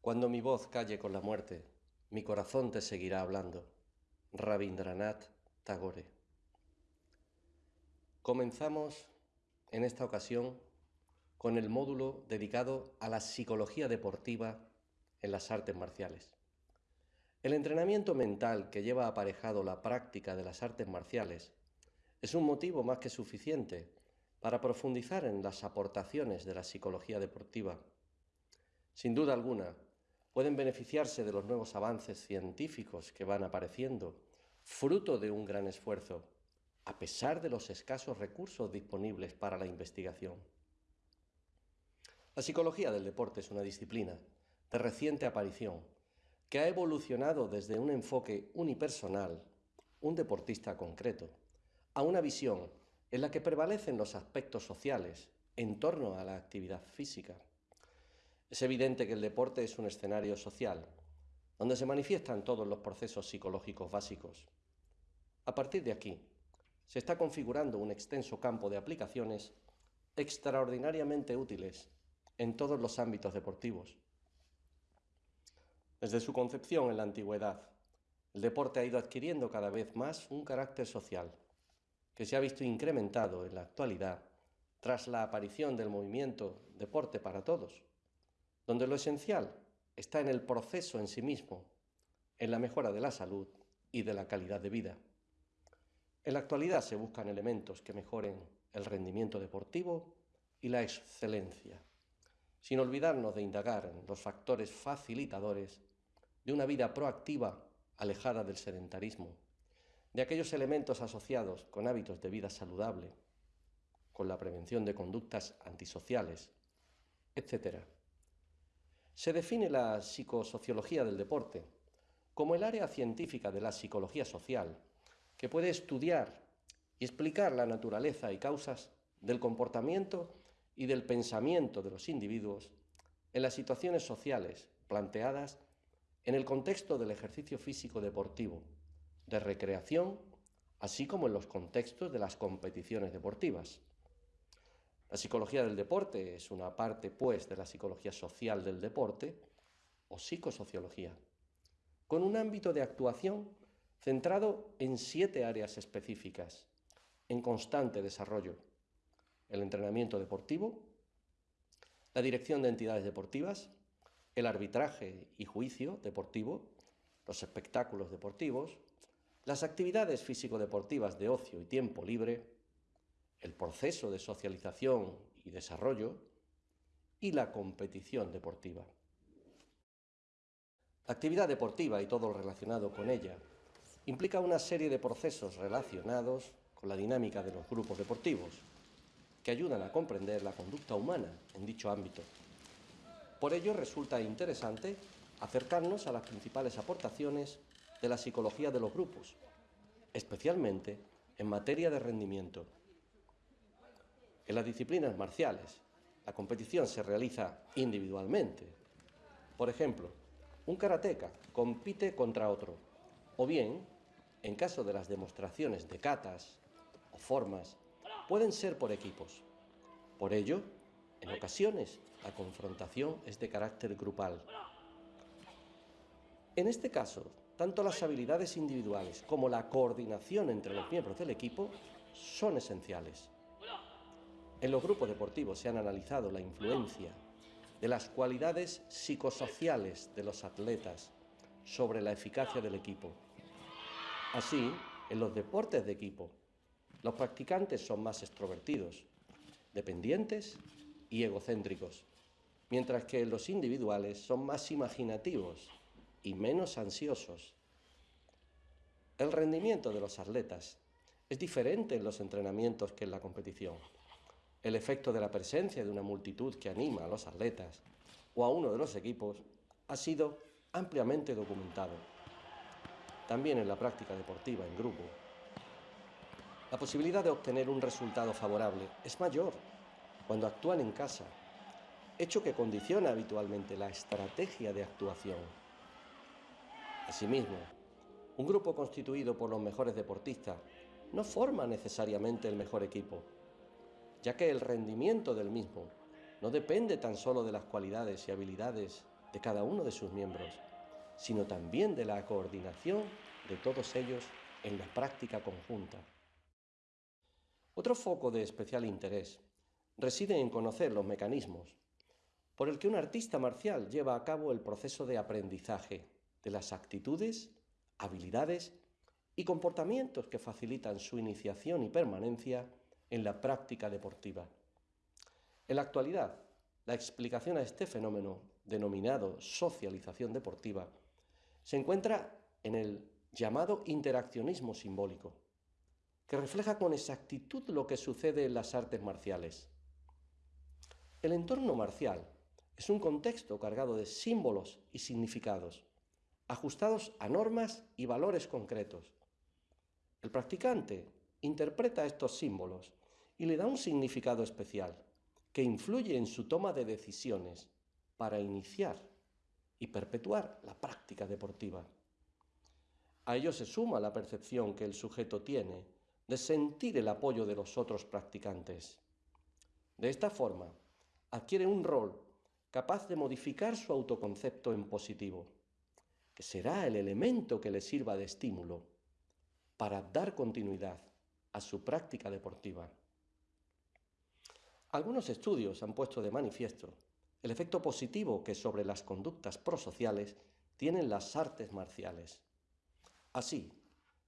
Cuando mi voz calle con la muerte, mi corazón te seguirá hablando. Rabindranath Tagore. Comenzamos en esta ocasión con el módulo dedicado a la psicología deportiva en las artes marciales. El entrenamiento mental que lleva aparejado la práctica de las artes marciales es un motivo más que suficiente para profundizar en las aportaciones de la psicología deportiva. Sin duda alguna, pueden beneficiarse de los nuevos avances científicos que van apareciendo, fruto de un gran esfuerzo, a pesar de los escasos recursos disponibles para la investigación. La psicología del deporte es una disciplina de reciente aparición que ha evolucionado desde un enfoque unipersonal, un deportista concreto, a una visión en la que prevalecen los aspectos sociales en torno a la actividad física. Es evidente que el deporte es un escenario social, donde se manifiestan todos los procesos psicológicos básicos. A partir de aquí, se está configurando un extenso campo de aplicaciones extraordinariamente útiles en todos los ámbitos deportivos. Desde su concepción en la antigüedad, el deporte ha ido adquiriendo cada vez más un carácter social que se ha visto incrementado en la actualidad tras la aparición del movimiento Deporte para Todos, donde lo esencial está en el proceso en sí mismo, en la mejora de la salud y de la calidad de vida. En la actualidad se buscan elementos que mejoren el rendimiento deportivo y la excelencia, sin olvidarnos de indagar en los factores facilitadores de una vida proactiva alejada del sedentarismo de aquellos elementos asociados con hábitos de vida saludable, con la prevención de conductas antisociales, etc. Se define la psicosociología del deporte como el área científica de la psicología social que puede estudiar y explicar la naturaleza y causas del comportamiento y del pensamiento de los individuos en las situaciones sociales planteadas en el contexto del ejercicio físico deportivo, de recreación, así como en los contextos de las competiciones deportivas. La psicología del deporte es una parte, pues, de la psicología social del deporte, o psicosociología, con un ámbito de actuación centrado en siete áreas específicas, en constante desarrollo. El entrenamiento deportivo, la dirección de entidades deportivas, el arbitraje y juicio deportivo, los espectáculos deportivos, las actividades físico-deportivas de ocio y tiempo libre, el proceso de socialización y desarrollo y la competición deportiva. La actividad deportiva y todo lo relacionado con ella implica una serie de procesos relacionados con la dinámica de los grupos deportivos que ayudan a comprender la conducta humana en dicho ámbito. Por ello resulta interesante acercarnos a las principales aportaciones de la psicología de los grupos, especialmente en materia de rendimiento. En las disciplinas marciales, la competición se realiza individualmente. Por ejemplo, un karateca compite contra otro, o bien, en caso de las demostraciones de katas o formas, pueden ser por equipos. Por ello, en ocasiones, la confrontación es de carácter grupal. En este caso, tanto las habilidades individuales como la coordinación entre los miembros del equipo son esenciales. En los grupos deportivos se han analizado la influencia de las cualidades psicosociales de los atletas sobre la eficacia del equipo. Así, en los deportes de equipo, los practicantes son más extrovertidos, dependientes y egocéntricos, mientras que los individuales son más imaginativos, y menos ansiosos. El rendimiento de los atletas es diferente en los entrenamientos que en la competición. El efecto de la presencia de una multitud que anima a los atletas o a uno de los equipos ha sido ampliamente documentado. También en la práctica deportiva en grupo. La posibilidad de obtener un resultado favorable es mayor cuando actúan en casa, hecho que condiciona habitualmente la estrategia de actuación. Asimismo, un grupo constituido por los mejores deportistas no forma necesariamente el mejor equipo, ya que el rendimiento del mismo no depende tan solo de las cualidades y habilidades de cada uno de sus miembros, sino también de la coordinación de todos ellos en la práctica conjunta. Otro foco de especial interés reside en conocer los mecanismos por el que un artista marcial lleva a cabo el proceso de aprendizaje de las actitudes, habilidades y comportamientos que facilitan su iniciación y permanencia en la práctica deportiva. En la actualidad, la explicación a este fenómeno, denominado socialización deportiva, se encuentra en el llamado interaccionismo simbólico, que refleja con exactitud lo que sucede en las artes marciales. El entorno marcial es un contexto cargado de símbolos y significados, ajustados a normas y valores concretos. El practicante interpreta estos símbolos y le da un significado especial que influye en su toma de decisiones para iniciar y perpetuar la práctica deportiva. A ello se suma la percepción que el sujeto tiene de sentir el apoyo de los otros practicantes. De esta forma, adquiere un rol capaz de modificar su autoconcepto en positivo, que será el elemento que le sirva de estímulo para dar continuidad a su práctica deportiva. Algunos estudios han puesto de manifiesto el efecto positivo que sobre las conductas prosociales tienen las artes marciales. Así,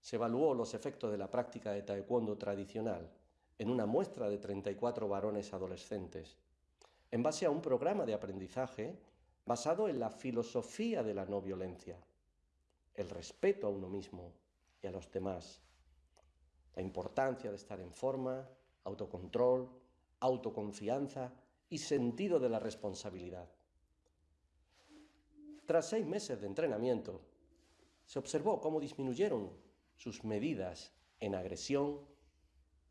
se evaluó los efectos de la práctica de taekwondo tradicional en una muestra de 34 varones adolescentes, en base a un programa de aprendizaje basado en la filosofía de la no violencia, el respeto a uno mismo y a los demás, la importancia de estar en forma, autocontrol, autoconfianza y sentido de la responsabilidad. Tras seis meses de entrenamiento, se observó cómo disminuyeron sus medidas en agresión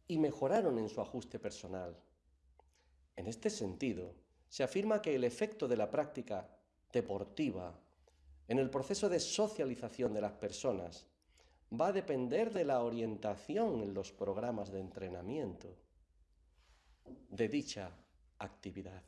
y mejoraron en su ajuste personal. En este sentido, se afirma que el efecto de la práctica deportiva en el proceso de socialización de las personas va a depender de la orientación en los programas de entrenamiento de dicha actividad.